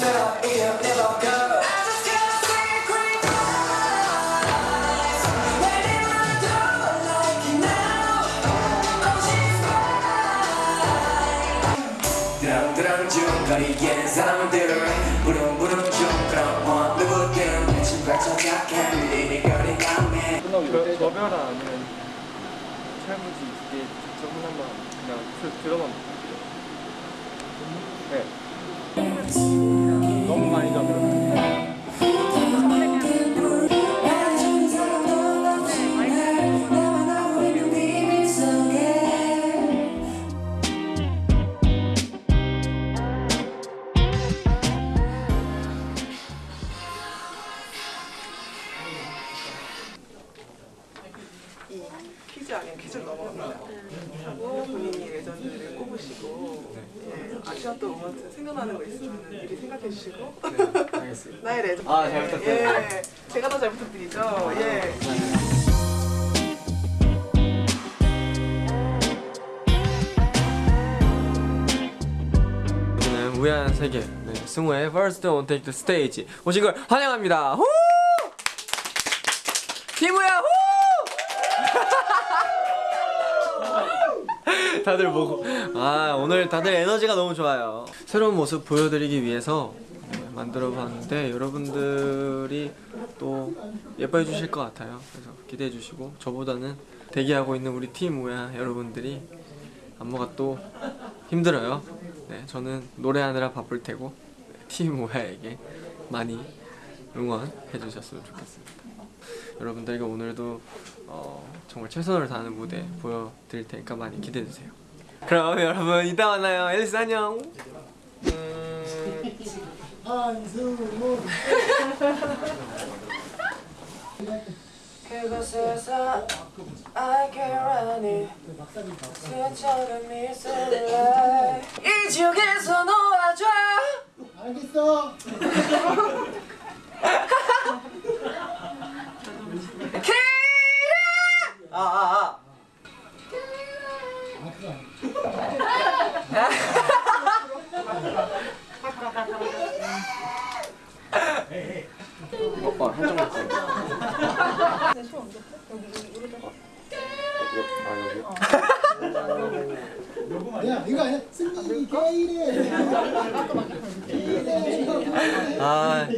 춤그럼 어 누구든 저별아 아니면 철무지 이게 적은 한번 그냥 들어만 볼게요. 음? 네. 너무 많이 잡으면 이 퀴즈 아닌 퀴즈를 넘어갑니다. 하고 본인이 legend를 꼽으시고 예, 아시아 또 음악 생각나는 거 있으면 미리 생각해 주시고 알겠습니다 나의 레전드 아, 잘 부탁드려요. 예, 제가 더 잘 부탁드리죠. 예. 여기는 우연한 세계 네, 승우의 First on Take the Stage 오신 걸 환영합니다 후! 팀우야 후! 다들 보고. 아 오늘 다들 에너지가 너무 좋아요. 새로운 모습 보여드리기 위해서 네, 만들어 봤는데 여러분들이 또 예뻐해 주실 것 같아요. 그래서 기대해 주시고 저보다는 대기하고 있는 우리 팀 우야 여러분들이 안무가 또 힘들어요. 네 저는 노래하느라 바쁠 테고 네, 팀 우야에게 많이 응원해 주셨으면 좋겠습니다. 여러분들에게 오늘도 어, 정말 최선을 다하는 무대 보여드릴 테니까 많이 기대해 주세요. 그럼 여러분 이따 만나요. 앨리스 안녕. 음, 그곳에서 스쳐간 이 지역에서 놓아줘 알겠어. 아, 아, 아. 오빠 한쪽 먹자. 야 이거 아니야? 승민이 게이래. 아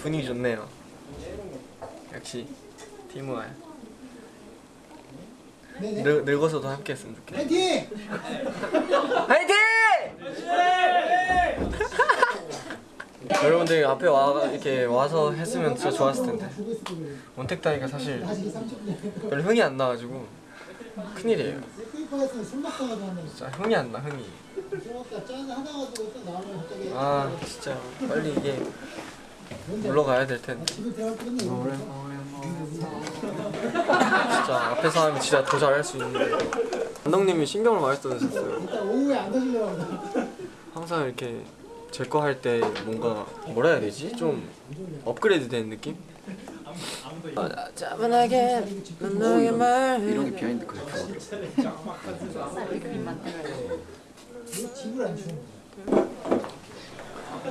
분위기 좋네요. 역시. 늙, 늙어서도 함께했으면 좋겠어. 파이팅! 화이팅! 여러분들 앞에 와 이렇게 와서 했으면 진짜 좋았을 텐데 원택 따위가 사실 다시 30분. 별로 흥이 안 나가지고 큰일이에요. 진짜 흥이 안 나 흥이. 아 진짜 빨리 이게 물러가야 될 텐데. 진짜 앞에 사람이 진짜 더 잘할 수 있는데. 감독님이 신경을 많이 써주셨어요. 항상 이렇게 제 거 할 때 뭔가 뭐라 해야 되지? 좀 업그레이드 된 느낌? 차분하게 난 너에게 말 이런 게 비하인드 거야?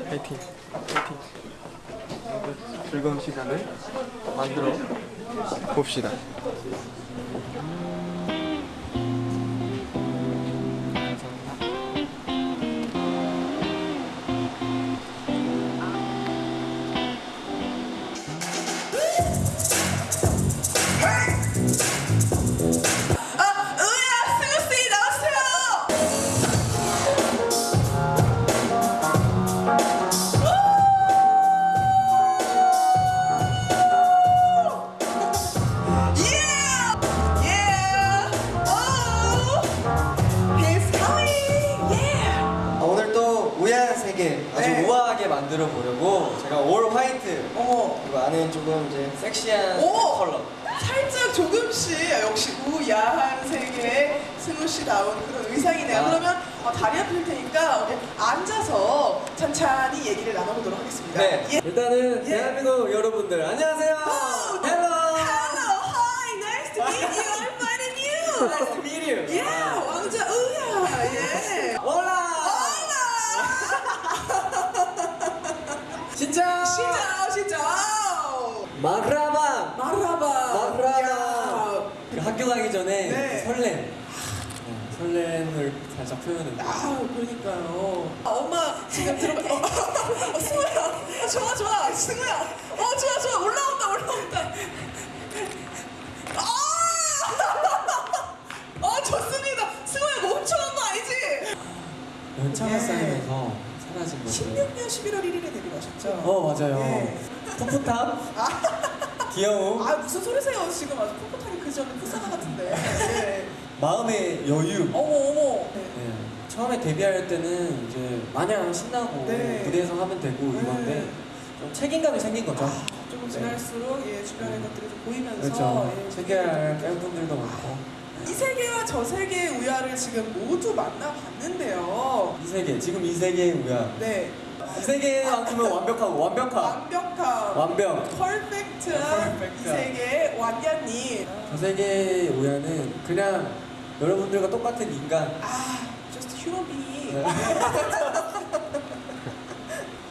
파이팅 파이팅 즐거운 시간을 만들어 봅시다 섹시한 오! 컬러 살짝 조금씩 아, 역시 우야한 세계의 승우 씨 나온 그런 의상이네요. 아. 그러면 어, 다리 아플 테니까 우리 앉아서 찬찬히 얘기를 나눠보도록 하겠습니다. 네 예. 일단은 예. 대한민국 여러분들 안녕하세요 Hello Hello, hi, nice to meet you. I'm fine and you. Nice to meet you Yeah, 왕자 우야, 예. Hola 진짜 진짜, 진짜. 마그라바 야. 그 학교 가기 전에 네. 설렘 설렘을 살짝 표현했는데 아 그러니까요. 아, 엄마 지금 들어가. 어, 어, 승우야. 어, 좋아 좋아. 승우야. 어 좋아 좋아. 올라온다 올라온다. 아! 어 좋습니다. 승우야 멈춰온 거 아니지? 연차가 예. 쌓이면서 사라진 것들 16년 11월 1일에 데뷔하셨죠? 어 맞아요 예. 풋풋함 귀여움 아 무슨 소리세요 지금 아주 풋풋하게 그 전에 풋사나 같은데. 예. 마음의 여유 어머 어머. 네. 네. 처음에 데뷔할 때는 이제 마냥 신나고 네. 무대에서 하면 되고 이건데 좀 책임감이 생긴 거죠 조금 지날수록 예, 주변의 것들이 좀 보이면서 그렇죠 예, 체계할 팬분들도 많고 이 세계와 저 세계의 우야를 지금 모두 만나봤는데요. 이 세계 지금 이 세계의 우야 네, 이 세계만큼은 완벽하고 완벽함 완벽한 완벽 퍼펙트한 이 퍼펙트한. 세계의 완야님. 저 세계의 우야는 그냥 여러분들과 똑같은 인간 아, just human being. 네.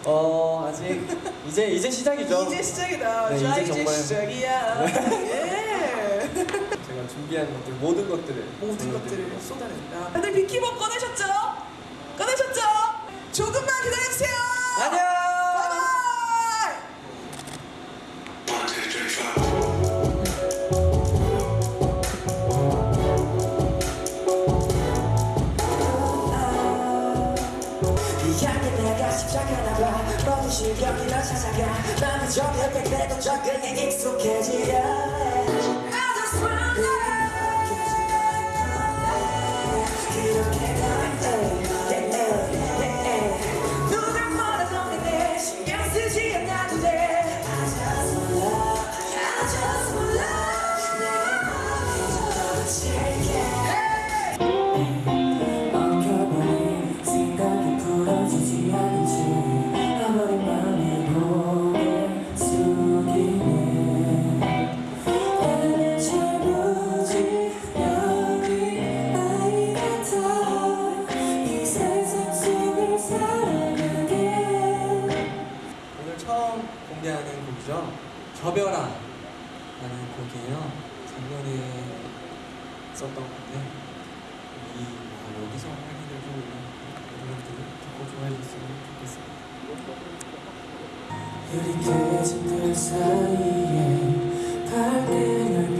어 아직 이제 이제 시작이죠 이제 시작이다. 네, 자, 이제 이제, 정말. 시작이야. 예. 제가 준비한 것들 모든 것들을 모든. 것들을 쏟아낸다. 다들 꺼내셨죠? 꺼내셨죠? 실력이 널 찾아가 나는 저기 그래도 적응에 익숙해지려 저별아 라는 곡이에요. 작년에 썼던 건데 이 뭐, 여기서 하게 되고 여러분들 듣고 좋아해 주셨으면 좋겠어요 흐릿해진 들 사이에 밝게 널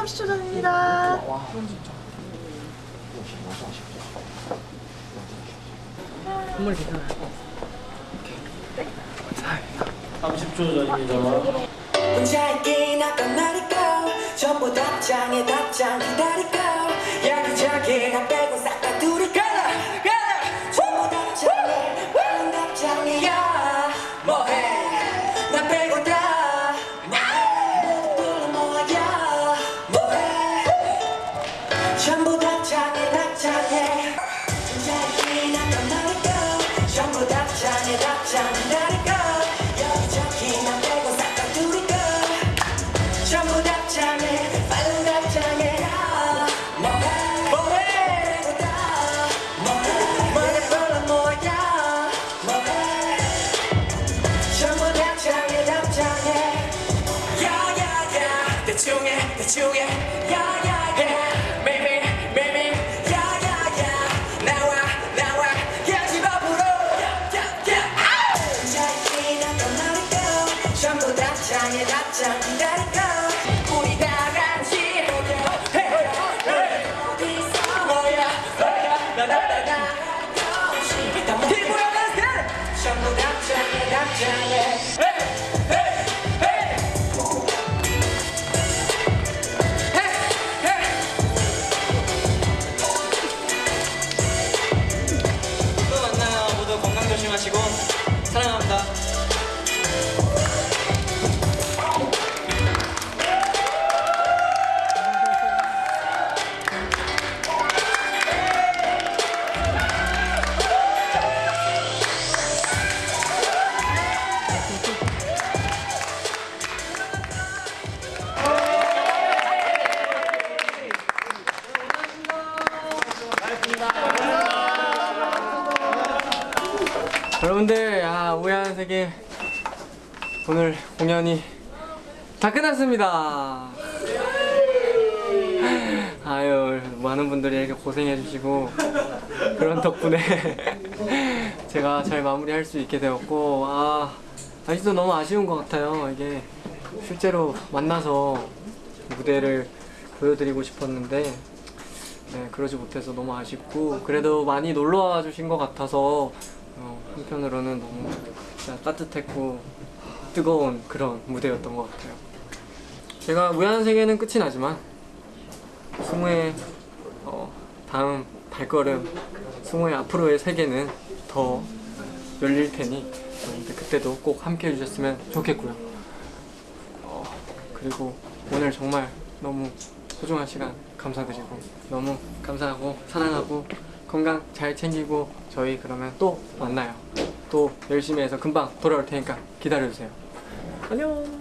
30초 전입니다. 건물 괜찮아요. 30초 전입니다 대충해 대충해. 여러분들 아 우야한 세계 오늘 공연이 다 끝났습니다. 아유 많은 분들이 이렇게 고생해 주시고 그런 덕분에 제가 잘 마무리할 수 있게 되었고 아 아직도 너무 아쉬운 것 같아요. 이게 실제로 만나서 무대를 보여드리고 싶었는데 네, 그러지 못해서 너무 아쉽고 그래도 많이 놀러 와 주신 것 같아서 어, 한편으로는 너무 따뜻했고 뜨거운 그런 무대였던 것 같아요. 제가 무한 세계는 끝이 나지만 승우의 어, 다음 발걸음, 승우의 앞으로의 세계는 더 열릴 테니 그때도 꼭 함께 해주셨으면 좋겠고요. 어, 그리고 오늘 정말 너무 소중한 시간 감사드리고 너무 감사하고 사랑하고 건강 잘 챙기고 저희 그러면 또 만나요. 또 열심히 해서 금방 돌아올 테니까 기다려주세요. 안녕.